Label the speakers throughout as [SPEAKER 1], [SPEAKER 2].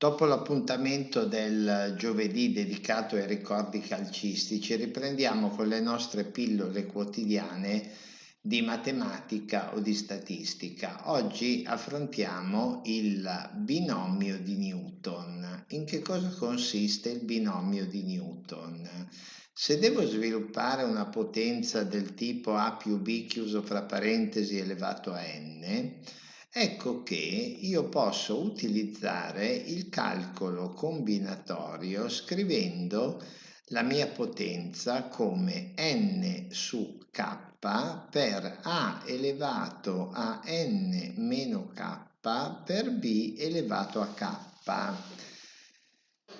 [SPEAKER 1] Dopo l'appuntamento del giovedì dedicato ai ricordi calcistici, riprendiamo con le nostre pillole quotidiane di matematica o di statistica. Oggi affrontiamo il binomio di Newton. In che cosa consiste il binomio di Newton? Se devo sviluppare una potenza del tipo A più B chiuso fra parentesi elevato a n, ecco che io posso utilizzare il calcolo combinatorio scrivendo la mia potenza come n su k per a elevato a n meno k per b elevato a k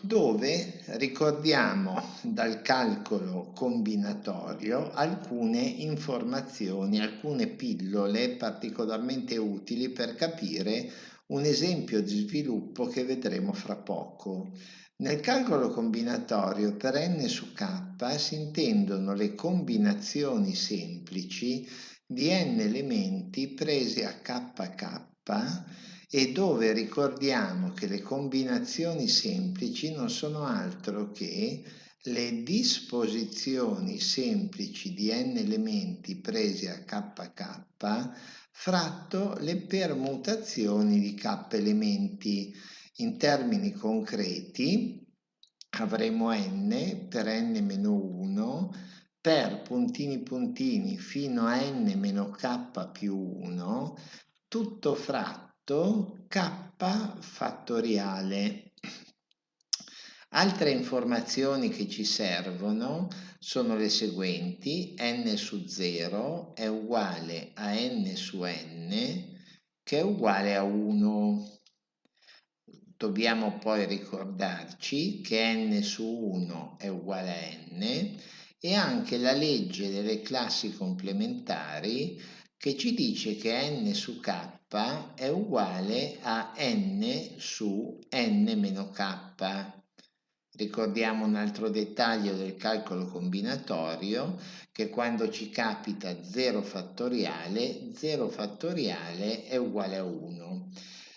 [SPEAKER 1] dove ricordiamo dal calcolo combinatorio alcune informazioni, alcune pillole particolarmente utili per capire un esempio di sviluppo che vedremo fra poco. Nel calcolo combinatorio per n su k si intendono le combinazioni semplici di n elementi presi a kk e dove ricordiamo che le combinazioni semplici non sono altro che le disposizioni semplici di n elementi presi a kk fratto le permutazioni di k elementi. In termini concreti avremo n per n-1 per puntini puntini fino a n meno k più 1 tutto fratto k fattoriale. Altre informazioni che ci servono sono le seguenti, n su 0 è uguale a n su n che è uguale a 1. Dobbiamo poi ricordarci che n su 1 è uguale a n e anche la legge delle classi complementari che ci dice che n su k è uguale a n su n meno k. Ricordiamo un altro dettaglio del calcolo combinatorio che quando ci capita 0 fattoriale, 0 fattoriale è uguale a 1.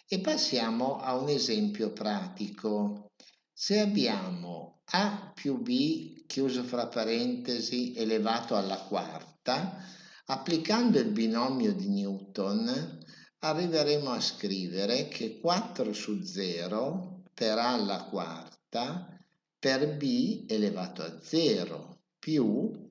[SPEAKER 1] E passiamo a un esempio pratico. Se abbiamo a più b chiuso fra parentesi elevato alla quarta, Applicando il binomio di Newton arriveremo a scrivere che 4 su 0 per a alla quarta per b elevato a 0 più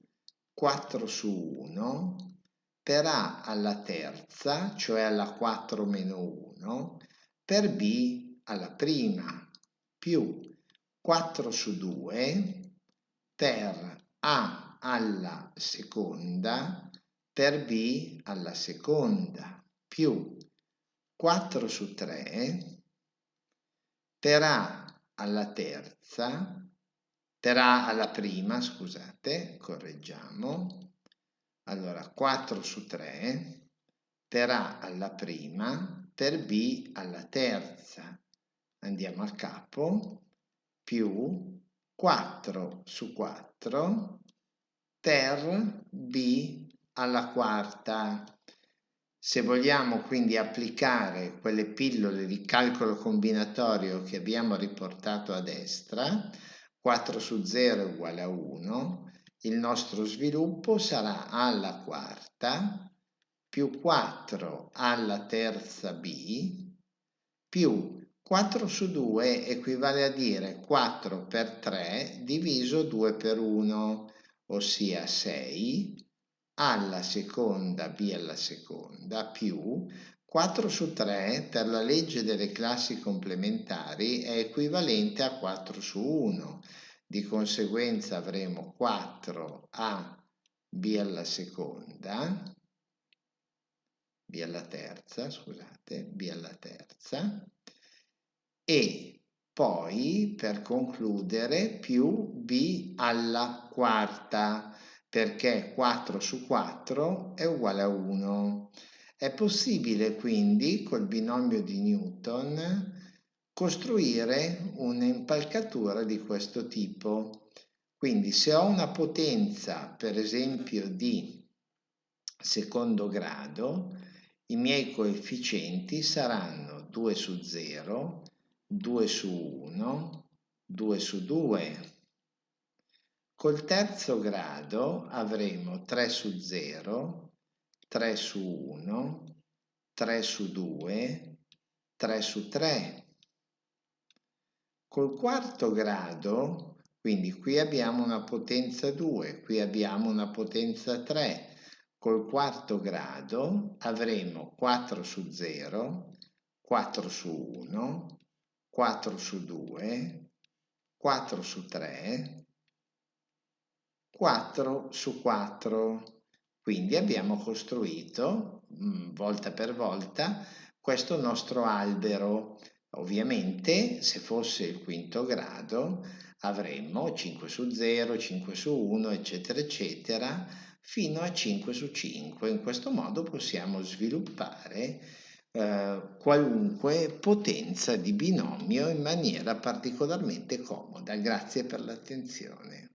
[SPEAKER 1] 4 su 1 per a alla terza, cioè alla 4 meno 1, per b alla prima più 4 su 2 per a alla seconda per b alla seconda più 4 su 3 per a alla terza, a alla prima, scusate, correggiamo, allora 4 su 3 per a alla prima, per b alla terza, andiamo a capo, più 4 su 4 per b alla quarta. Se vogliamo quindi applicare quelle pillole di calcolo combinatorio che abbiamo riportato a destra, 4 su 0 è uguale a 1, il nostro sviluppo sarà alla quarta più 4 alla terza b più 4 su 2 equivale a dire 4 per 3 diviso 2 per 1, ossia 6 alla seconda b alla seconda più 4 su 3 per la legge delle classi complementari è equivalente a 4 su 1. Di conseguenza avremo 4 a b alla seconda, b alla terza, scusate, b alla terza, e poi per concludere più b alla quarta perché 4 su 4 è uguale a 1. È possibile quindi col binomio di Newton costruire un'impalcatura di questo tipo. Quindi se ho una potenza per esempio di secondo grado, i miei coefficienti saranno 2 su 0, 2 su 1, 2 su 2. Col terzo grado avremo 3 su 0, 3 su 1, 3 su 2, 3 su 3. Col quarto grado, quindi qui abbiamo una potenza 2, qui abbiamo una potenza 3, col quarto grado avremo 4 su 0, 4 su 1, 4 su 2, 4 su 3, 4 su 4. Quindi abbiamo costruito mm, volta per volta questo nostro albero. Ovviamente se fosse il quinto grado avremmo 5 su 0, 5 su 1, eccetera, eccetera, fino a 5 su 5. In questo modo possiamo sviluppare eh, qualunque potenza di binomio in maniera particolarmente comoda. Grazie per l'attenzione.